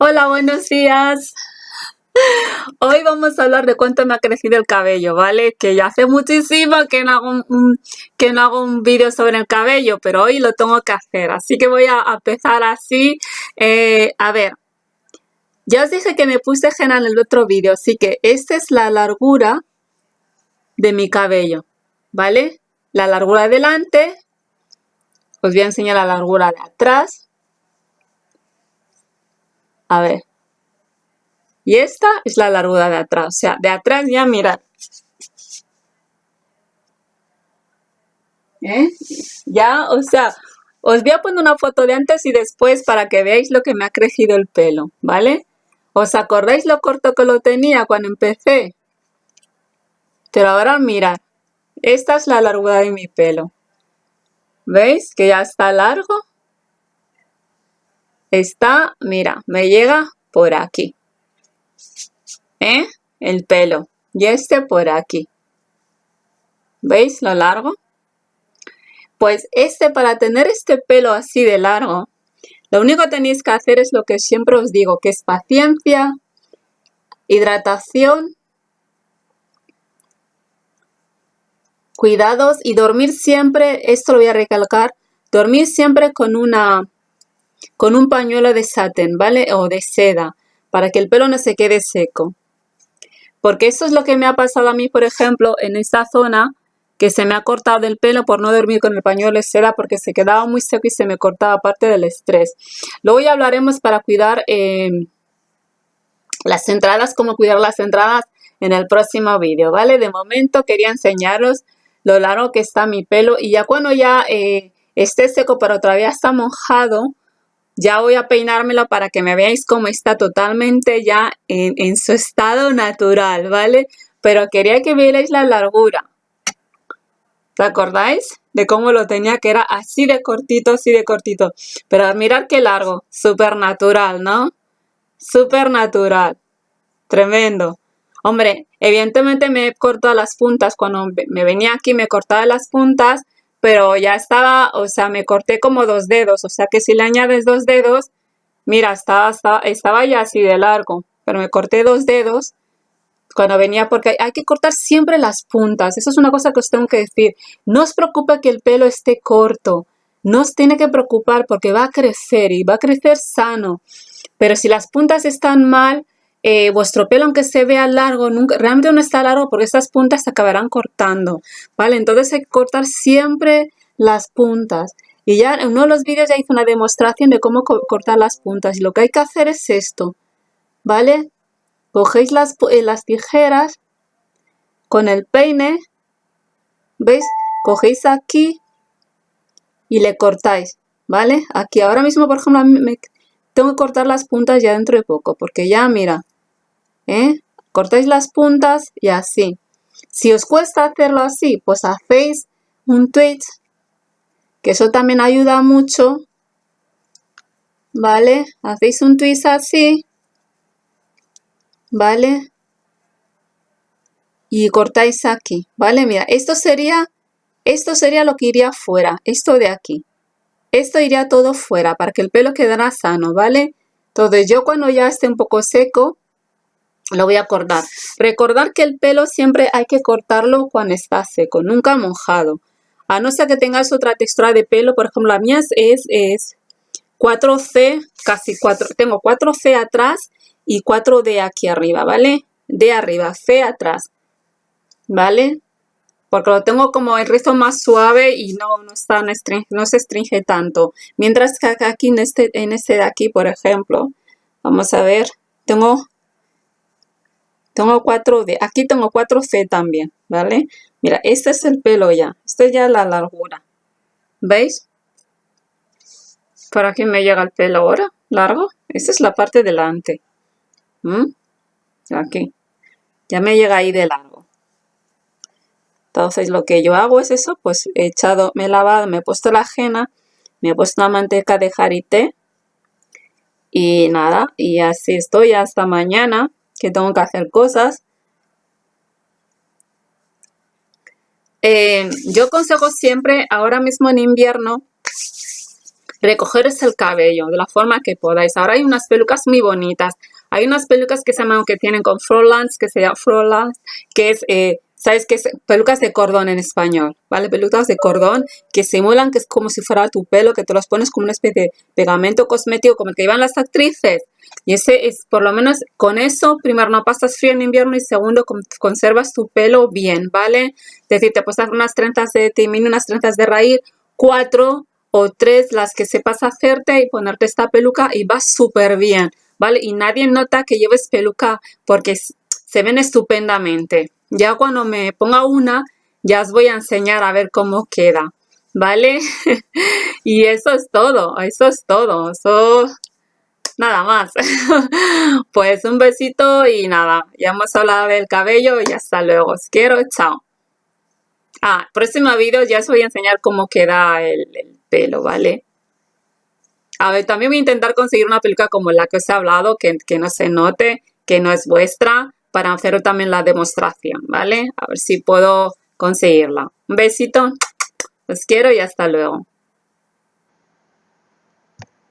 Hola, buenos días. Hoy vamos a hablar de cuánto me ha crecido el cabello, ¿vale? Que ya hace muchísimo que no hago un, que no hago un vídeo sobre el cabello, pero hoy lo tengo que hacer. Así que voy a empezar así. Eh, a ver, ya os dije que me puse henna en el otro vídeo, así que esta es la largura de mi cabello, ¿vale? La largura de delante. Os voy a enseñar la largura de atrás. A ver. Y esta es la largura de atrás. O sea, de atrás ya mirad. ¿Eh? Ya, o sea, os voy a poner una foto de antes y después para que veáis lo que me ha crecido el pelo, ¿vale? ¿Os acordáis lo corto que lo tenía cuando empecé? Pero ahora mirad, esta es la largura de mi pelo. ¿Veis que ya está largo? Está, mira, me llega por aquí. ¿Eh? El pelo. Y este por aquí. ¿Veis lo largo? Pues este, para tener este pelo así de largo, lo único que tenéis que hacer es lo que siempre os digo, que es paciencia, hidratación, cuidados y dormir siempre, esto lo voy a recalcar, dormir siempre con una con un pañuelo de satén, ¿vale? O de seda, para que el pelo no se quede seco. Porque eso es lo que me ha pasado a mí, por ejemplo, en esta zona, que se me ha cortado el pelo por no dormir con el pañuelo de seda porque se quedaba muy seco y se me cortaba parte del estrés. Luego ya hablaremos para cuidar eh, las entradas, cómo cuidar las entradas en el próximo vídeo, ¿vale? De momento quería enseñaros lo largo que está mi pelo y ya cuando ya eh, esté seco pero todavía está mojado, ya voy a peinármelo para que me veáis cómo está totalmente ya en, su estado natural, ¿vale? Pero quería que vierais la largura. ¿Te acordáis? De cómo lo tenía, que era así de cortito, así de cortito. Pero mirad qué largo, súper natural, ¿no? Súper natural. Tremendo. Hombre, evidentemente me he cortado las puntas. Cuando me venía aquí me cortaba las puntas pero ya estaba, o sea, me corté como dos dedos, o sea que si le añades dos dedos, mira, estaba, estaba, ya así de largo, pero me corté dos dedos cuando venía, porque hay que cortar siempre las puntas, eso es una cosa que os tengo que decir, no os preocupe que el pelo esté corto, no os tiene que preocupar porque va a crecer y va a crecer sano, pero si las puntas están mal, eh, vuestro pelo, aunque se vea largo, nunca, realmente no está largo porque estas puntas se acabarán cortando, ¿vale? Entonces hay que cortar siempre las puntas. Y ya en uno de los vídeos ya hice una demostración de cómo cortar las puntas. Y lo que hay que hacer es esto, ¿vale? Cogéis las, eh, las tijeras con el peine, ¿veis? Cogéis aquí y le cortáis, ¿vale? Aquí ahora mismo, por ejemplo, me, tengo que cortar las puntas ya dentro de poco, porque ya, mira, ¿eh? cortáis las puntas y así. Si os cuesta hacerlo así, pues hacéis un twist, que eso también ayuda mucho, ¿vale? Hacéis un twist así, ¿vale? Y cortáis aquí, ¿vale? Mira, esto sería, esto sería lo que iría fuera, esto de aquí. Esto iría todo fuera para que el pelo quedara sano, ¿vale? Entonces yo cuando ya esté un poco seco, lo voy a cortar. Recordar que el pelo siempre hay que cortarlo cuando está seco, nunca mojado. A no ser que tengas otra textura de pelo, por ejemplo, la mía es, es 4C, casi 4, tengo 4C atrás y 4D aquí arriba, ¿vale? De arriba, C atrás, ¿vale? Porque lo tengo como el rizo más suave y no, no, está, no, se estringe tanto. Mientras que aquí en este, en este de aquí, por ejemplo, vamos a ver, tengo, tengo 4D, aquí tengo 4C también, ¿vale? Mira, este es el pelo ya, esto es ya la largura, ¿veis? Por aquí me llega el pelo ahora, largo, esta es la parte delante, aquí, ya me llega ahí de largo. Entonces lo que yo hago es eso, pues he echado, me he lavado, me he puesto la ajena, me he puesto una manteca de jarité y nada, y así estoy hasta mañana que tengo que hacer cosas. Eh, yo aconsejo siempre, ahora mismo en invierno, recogeros el cabello de la forma que podáis. Ahora hay unas pelucas muy bonitas. Hay unas pelucas que se llaman, que tienen con Frolans, que se llama Frolans, que es, eh, ¿sabes qué? Pelucas de cordón en español, ¿vale? Pelucas de cordón que simulan que es como si fuera tu pelo, que te los pones como una especie de pegamento cosmético como el que llevan las actrices. Y ese es, por lo menos con eso, primero no pasas frío en invierno y segundo conservas tu pelo bien, ¿vale? Es decir, te puedes hacer unas trenzas de timín, unas trenzas de raíz, cuatro o tres las que sepas hacerte y ponerte esta peluca y va súper bien, ¿vale? Y nadie nota que lleves peluca porque se ven estupendamente. Ya cuando me ponga una, ya os voy a enseñar a ver cómo queda, ¿vale? y eso es todo, eso es todo, eso nada más. pues un besito y nada, ya hemos hablado del cabello y hasta luego. Os quiero, chao. Ah, próximo vídeo ya os voy a enseñar cómo queda el, pelo, ¿vale? A ver, también voy a intentar conseguir una peluca como la que os he hablado, que, que no se note, que no es vuestra, para hacer también la demostración, ¿vale? A ver si puedo conseguirla. Un besito, os quiero y hasta luego.